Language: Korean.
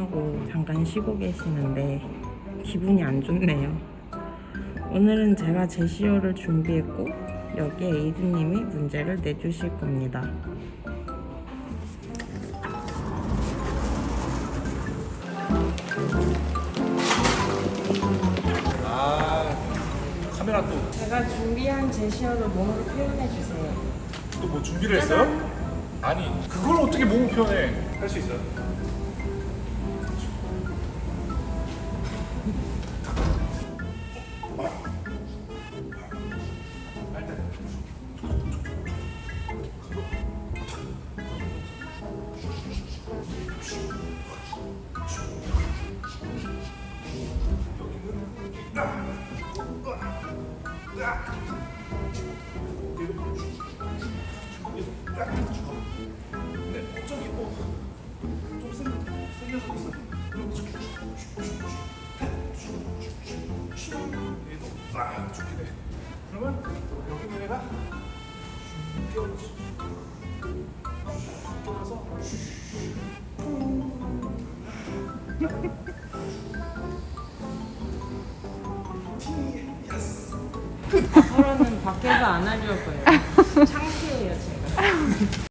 하고 잠깐 쉬고 계시는데 기분이 안 좋네요. 오늘은 제가 제시어를 준비했고 여기에 에이드님이 문제를 내주실 겁니다. 아 카메라 제가 준비한 제시어를 몸으로 표현해 주세요. 또또뭐 준비를 했어요? 아니 그걸 어떻게 몸을 표현해? 할 수 있어요? 네, 아 애가 끼워서 끼워 서 서로는 밖에서 안 하려고요. 창피해요 제가.